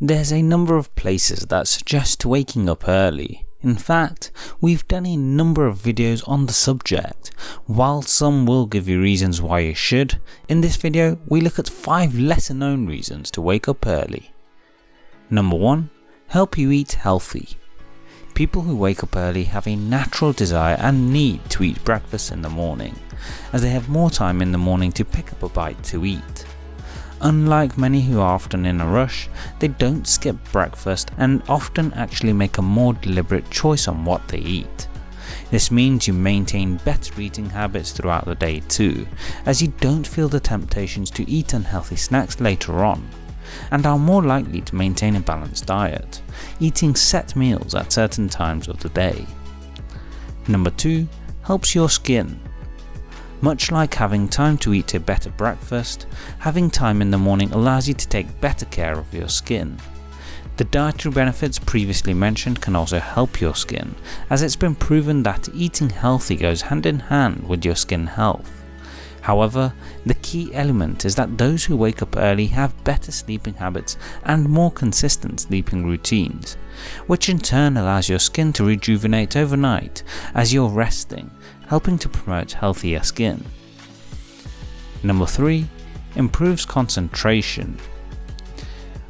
There's a number of places that suggest waking up early. In fact, we've done a number of videos on the subject. While some will give you reasons why you should, in this video we look at 5 lesser known reasons to wake up early. Number 1. Help you eat healthy. People who wake up early have a natural desire and need to eat breakfast in the morning, as they have more time in the morning to pick up a bite to eat. Unlike many who are often in a rush, they don't skip breakfast and often actually make a more deliberate choice on what they eat. This means you maintain better eating habits throughout the day too, as you don't feel the temptations to eat unhealthy snacks later on, and are more likely to maintain a balanced diet, eating set meals at certain times of the day. Number 2. Helps your skin. Much like having time to eat a better breakfast, having time in the morning allows you to take better care of your skin. The dietary benefits previously mentioned can also help your skin, as it's been proven that eating healthy goes hand in hand with your skin health. However, the key element is that those who wake up early have better sleeping habits and more consistent sleeping routines, which in turn allows your skin to rejuvenate overnight as you're resting helping to promote healthier skin. Number 3. Improves concentration.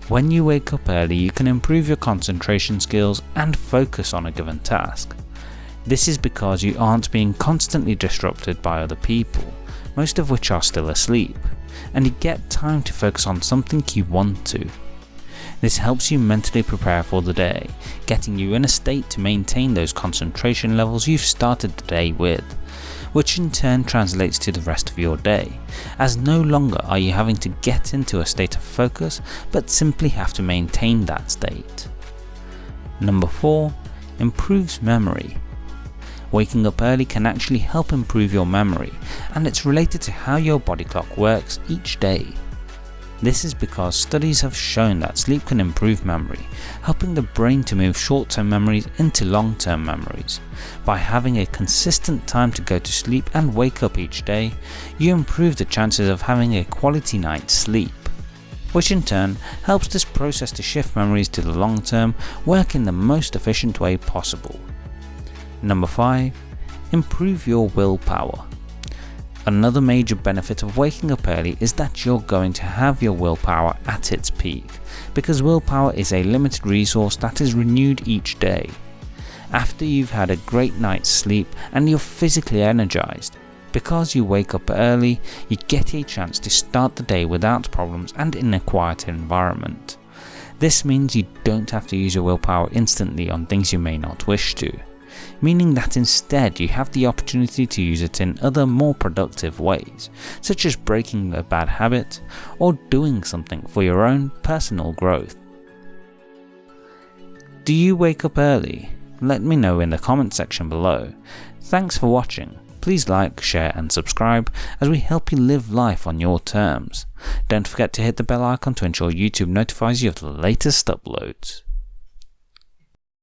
When you wake up early you can improve your concentration skills and focus on a given task. This is because you aren't being constantly disrupted by other people, most of which are still asleep, and you get time to focus on something you want to. This helps you mentally prepare for the day, getting you in a state to maintain those concentration levels you've started the day with, which in turn translates to the rest of your day, as no longer are you having to get into a state of focus but simply have to maintain that state. Number 4. Improves memory. Waking up early can actually help improve your memory, and it's related to how your body clock works each day. This is because studies have shown that sleep can improve memory, helping the brain to move short-term memories into long-term memories. By having a consistent time to go to sleep and wake up each day, you improve the chances of having a quality night's sleep which in turn helps this process to shift memories to the long term work in the most efficient way possible. Number 5. Improve your willpower. Another major benefit of waking up early is that you're going to have your willpower at its peak, because willpower is a limited resource that is renewed each day. After you've had a great night's sleep and you're physically energized, because you wake up early, you get a chance to start the day without problems and in a quiet environment. This means you don't have to use your willpower instantly on things you may not wish to meaning that instead you have the opportunity to use it in other more productive ways, such as breaking a bad habit or doing something for your own personal growth. Do you wake up early? Let me know in the comment section below. Thanks for watching. Please like, share and subscribe as we help you live life on your terms. Don't forget to hit the bell icon to ensure YouTube notifies you of the latest uploads.